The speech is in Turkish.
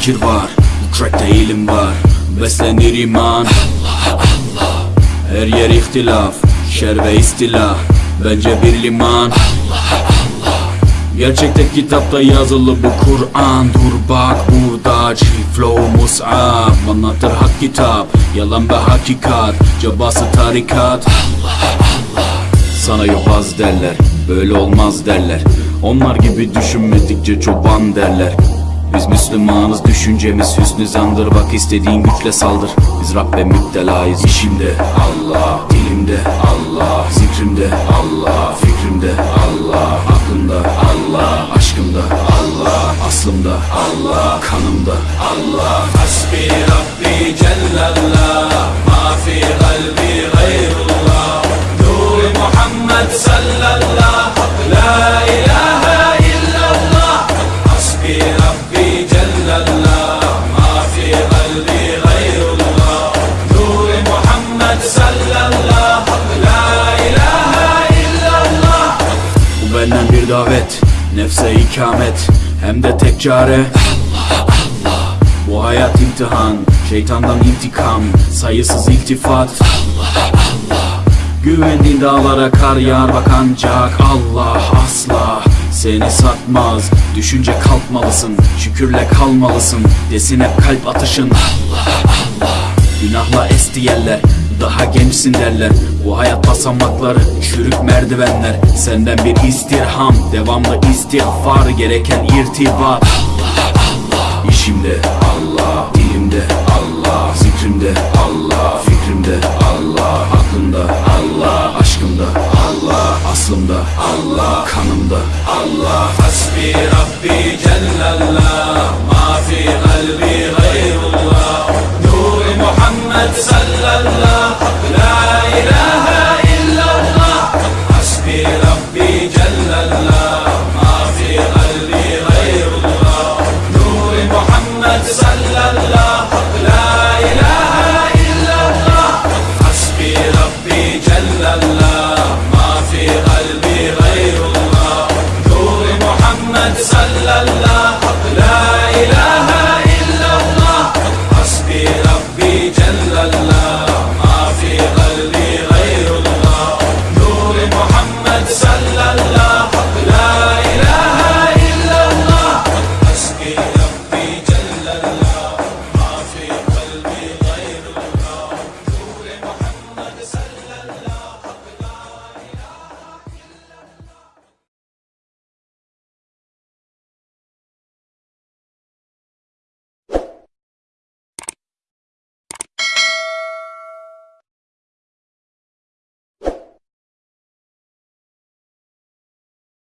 fikir var Bu trackte ilim var Beslenir iman. Her yer ihtilaf Şer ve istila Bence bir liman. Gerçekte kitapta yazılı bu Kur'an. Dur bak burada Chief flow mus'ab. Anlatır hak kitap Yalan ve hakikat. Cabası tarikat. Sana yobaz derler Böyle olmaz derler. Onlar gibi düşünmedikçe çoban derler biz Müslümanız düşüncemiz hüsnü zandır. Bak istediğin güçle saldır. Biz Rabbe müptelayız. İşimde Allah Dilimde Allah Zikrimde Allah Fikrimde Allah Aklımda Allah Aşkımda Allah Aslımda Allah Kanımda Allah. Hasbi Rabbi Cellallah Ma fi kalbi Nefse ikamet Hem de tek çare. Bu hayat imtihan Şeytandan intikam Sayısız iltifat. Güvendiğin dağlara kar yağar bak ancak Allah asla. Seni satmaz Düşünce kalkmalısın Şükürle kalmalısın. Desin hep kalp atışın Günahla esti yerler Daha gençsin derler. Bu hayat basamakları Çürük merdivenler. Senden bir istirham Devamlı istiğfar Gereken irtibat İşimde Allah Dilimde Allah Zikrimde Allah Fikrimde Allah Aklımda Allah Aşkımda Allah Aslımda Allah Kanımda Allah. Hasbi Rabbi Cellallah Ma fi kalbi gayrullah محمد صلى الله